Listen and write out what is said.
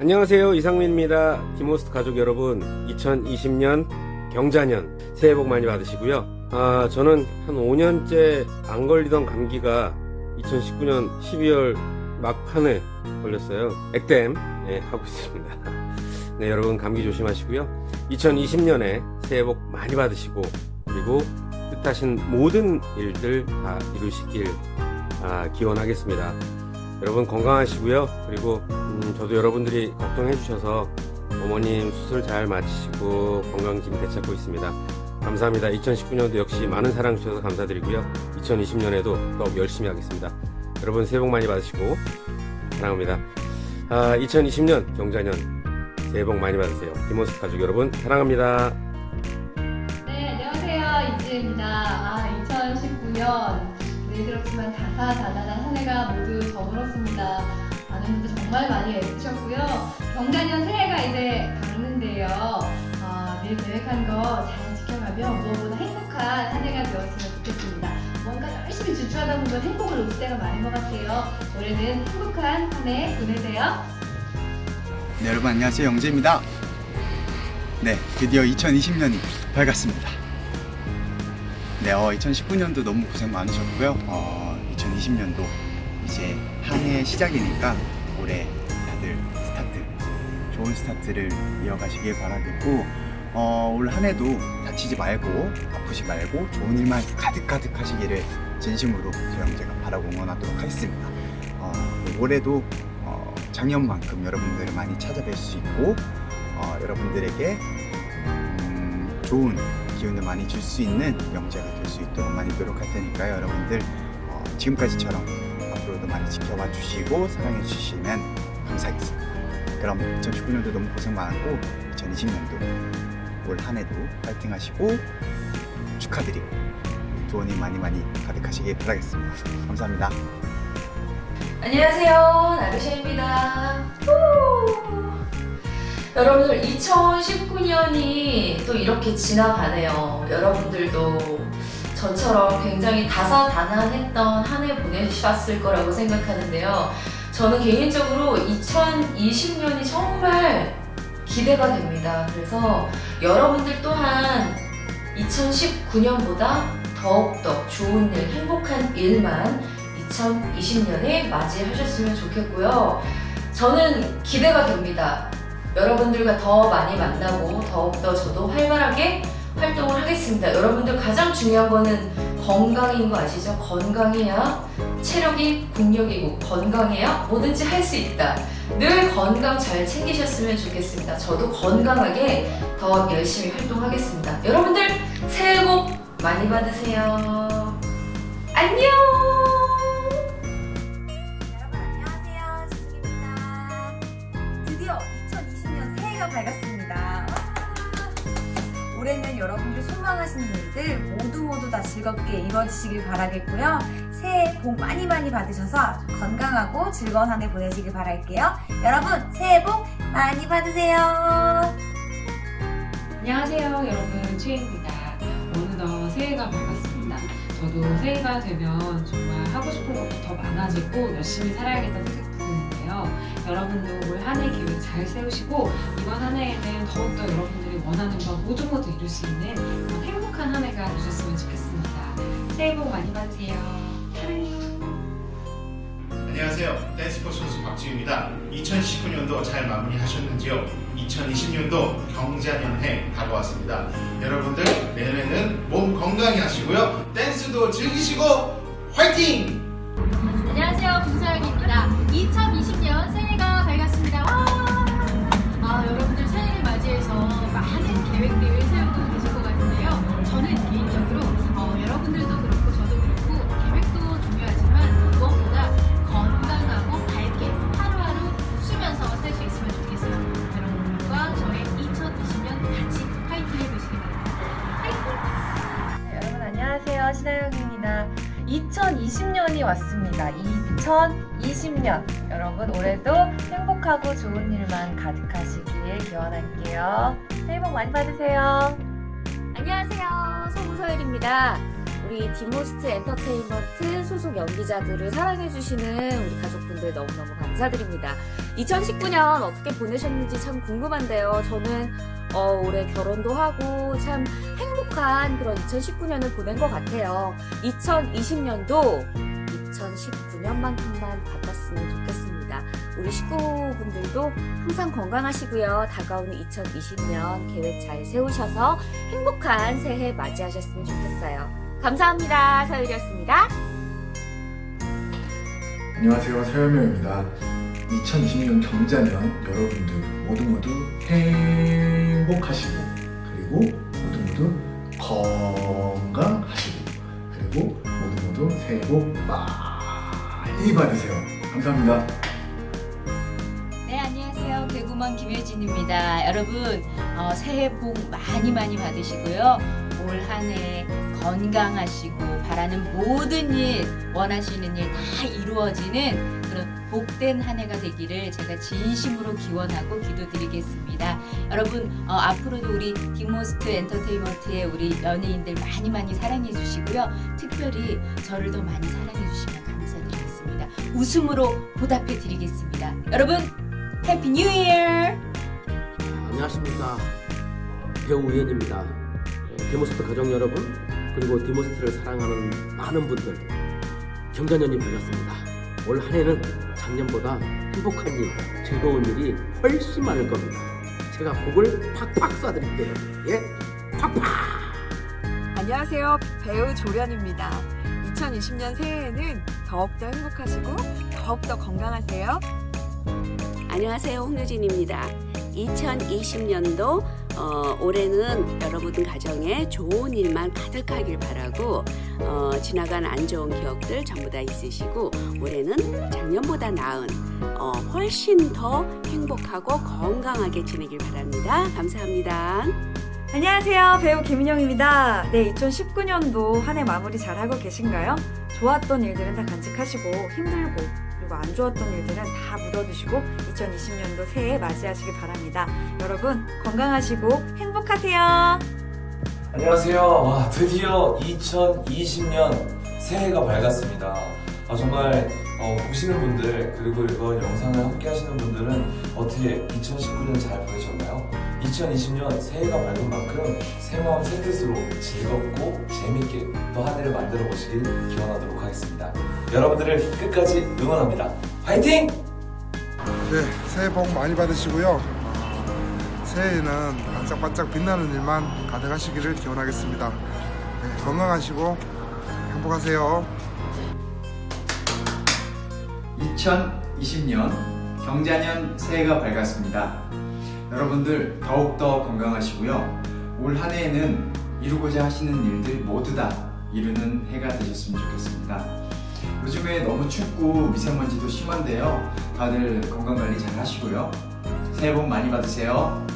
안녕하세요. 이상민입니다. 디모스트 가족 여러분 2020년 경자년 새해 복 많이 받으시고요. 아 저는 한 5년째 안 걸리던 감기가 2019년 12월 막판에 걸렸어요. 액땜. 네, 하고 있습니다. 네 여러분 감기 조심하시고요. 2020년에 새해 복 많이 받으시고 그리고 뜻하신 모든 일들 다 이루시길 아, 기원하겠습니다. 여러분 건강하시고요. 그리고 음, 저도 여러분들이 걱정해 주셔서 어머님 수술 잘 마치시고 건강짐 되찾고 있습니다. 감사합니다. 2019년도 역시 많은 사랑 주셔서 감사드리고요. 2020년에도 더욱 열심히 하겠습니다. 여러분 새해 복 많이 받으시고 사랑합니다. 아, 2020년 경자년 새해 복 많이 받으세요. 디모스 가족 여러분 사랑합니다. 네, 안녕하세요. 이지혜입니다. 아, 2019년. 늘 그렇지만 다사다난한 한 해가 모두 저물었습니다. 많은 분들 정말 많이 애쓰셨고요. 경자년 새해가 이제 밝는데요. 아, 늘 계획한 거 잘 지켜가며 무엇보다 행복한 한 해가 되었으면 좋겠습니다. 뭔가 열심히 주주하다 보면 행복을 놓칠 때가 많은 것 같아요. 올해는 행복한 한 해 보내세요. 네, 여러분 안녕하세요 영재입니다 네 드디어 2020년이 밝았습니다 네 어, 2019년도 너무 고생 많으셨고요 어, 2020년도 이제 한 해 시작이니까 올해 다들 스타트 좋은 스타트를 이어가시길 바라겠고 어, 올 한 해도 다치지 말고 아프지 말고 좋은 일만 가득가득 하시기를 진심으로 저 영재가 바라고 응원하도록 하겠습니다. 어, 올해도 어, 작년만큼 여러분들을 많이 찾아뵐 수 있고 어, 여러분들에게 음, 좋은 기운을 많이 줄 수 있는 영재가 될 수 있도록 많이 노력할 테니까요 여러분들. 어, 지금까지처럼 앞으로도 많이 지켜봐 주시고 사랑해 주시면 감사하겠습니다. 그럼 2019년도 너무 고생 많았고 2020년도 올 한해도 파이팅 하시고 축하드리고 일 많이 많이 가득하시길 바라겠습니다. 감사합니다. 안녕하세요. 나르샤입니다. 후! 여러분들 2019년이 또 이렇게 지나가네요. 여러분들도 저처럼 굉장히 다사다난했던 한 해 보내셨을 거라고 생각하는데요 저는 개인적으로 2020년이 정말 기대가 됩니다 그래서 여러분들 또한 2019년보다 더욱더 좋은 일, 행복한 일만 2020년에 맞이하셨으면 좋겠고요. 저는 기대가 됩니다. 여러분들과 더 많이 만나고 더욱더 저도 활발하게 활동을 하겠습니다. 여러분들 가장 중요한 거는 건강인 거 아시죠? 건강해야 체력이 국력이고 건강해야 뭐든지 할 수 있다. 늘 건강 잘 챙기셨으면 좋겠습니다. 저도 건강하게 더 열심히 활동하겠습니다. 여러분들 새해 복 많이 받으세요. 안녕! 하시는 일들 모두 모두 다 즐겁게 이루어지시길 바라겠고요. 새해 복 많이 많이 받으셔서 건강하고 즐거운 한 해 보내시길 바랄게요. 여러분 새해 복 많이 받으세요. 안녕하세요 여러분 최입니다 어느덧 새해가 밝았습니다 저도 새해가 되면 정말 하고 싶은 것도 더 많아지고 열심히 살아야겠다는 생각 드는데요 여러분도 올 한 해 계획 잘 세우시고 이번 한 해에는 더욱더 여러분들이 원하는 바 모두 모두 이룰 수 있는 행복 한 한 해가 되셨으면 좋겠습니다 새해 복 많이 받으세요 사랑해요 안녕하세요. 댄스포 선수 박지우입니다. 2019년도 잘 마무리하셨는지요? 2020년도 경자년해 다가왔습니다. 여러분들 내년에는 몸 건강히 하시고요. 댄스도 즐기시고 화이팅! 안녕하세요. 김서영입니다. 2020년 새해가 밝았습니다. 2020년이 왔습니다 2020년 여러분 올해도 행복하고 좋은 일만 가득하시길 기원할게요 새해 복 많이 받으세요 안녕하세요. 송소율입니다. 우리 디모스트 엔터테인먼트 소속 연기자들을 사랑해주시는 우리 가족분들 너무너무 감사드립니다. 2019년 어떻게 보내셨는지 참 궁금한데요. 저는 어, 올해 결혼도 하고 참 행복한 그런 2019년을 보낸 것 같아요. 2020년도 2019년만큼만 바빴으면 좋겠습니다. 우리 식구분들도 항상 건강하시고요. 다가오는 2020년 계획 잘 세우셔서 행복한 새해 맞이하셨으면 좋겠어요. 감사합니다. 서유리였습니다. 안녕하세요 서현명입니다 2020년 경자년 여러분들 모두 모두 행복하시고 그리고 모두 모두 건강하시고 그리고 모두 모두 새해 복 많이 받으세요 감사합니다 네, 안녕하세요. 개구먼 김효진입니다. 여러분, 어, 새해 복 많이 많이 받으시고요. 올 한 해 건강하시고 바라는 모든 일, 원하시는 일 다 이루어지는 그런 복된 한 해가 되기를 제가 진심으로 기원하고 기도드리겠습니다. 여러분, 어, 앞으로도 우리 디모스트 엔터테인먼트의 우리 연예인들 많이 많이 사랑해 주시고요. 특별히 저를 더 많이 사랑해 주시면 감사드리겠습니다. 웃음으로 보답해 드리겠습니다. 여러분, Happy New Year! 안녕하십니까 배우 우연입니다 예, 디모스트 가족 여러분 그리고 디모스트를 사랑하는 많은 분들 경자년이 밝았습니다 올 한해는 작년보다 행복한 일 즐거운 일이 훨씬 많을 겁니다 제가 복을 팍팍 쏴드릴게요 예 팍팍 안녕하세요. 배우 조련입니다. 2020년 새해에는 더욱더 행복하시고 더욱더 건강하세요. 안녕하세요. 홍유진입니다. 2020년도 어, 올해는 여러분 가정에 좋은 일만 가득하길 바라고 어, 지나간 안 좋은 기억들 전부 다 있으시고 올해는 작년보다 나은 어, 훨씬 더 행복하고 건강하게 지내길 바랍니다. 감사합니다. 안녕하세요. 배우 김인영입니다. 네, 2019년도 한 해 마무리 잘하고 계신가요? 좋았던 일들은 다 간직하시고 힘들고 그리고 안 좋았던 일들은 다 묻어두시고 2020년도 새해 맞이하시길 바랍니다. 여러분 건강하시고 행복하세요. 안녕하세요. 와, 드디어 2020년 새해가 밝았습니다. 아, 정말 어, 보시는 분들 그리고 이번 영상을 함께 하시는 분들은 어떻게 2019년 잘 보내셨나요? 2020년 새해가 밝은 만큼 새 마음 새 뜻으로 즐겁고 재밌게 또 한 해를 만들어 보시길 기원하도록 하겠습니다. 여러분들을 끝까지 응원합니다. 화이팅! 네, 새해 복 많이 받으시고요. 어, 새해에는 반짝반짝 빛나는 일만 가득하시기를 기원하겠습니다. 네, 건강하시고 행복하세요. 2020년 경자년 새해가 밝았습니다. 여러분들 더욱더 건강하시고요. 올 한 해에는 이루고자 하시는 일들 모두 다 이루는 해가 되셨으면 좋겠습니다. 요즘에 너무 춥고 미세먼지도 심한데요. 다들 건강관리 잘 하시고요. 새해 복 많이 받으세요.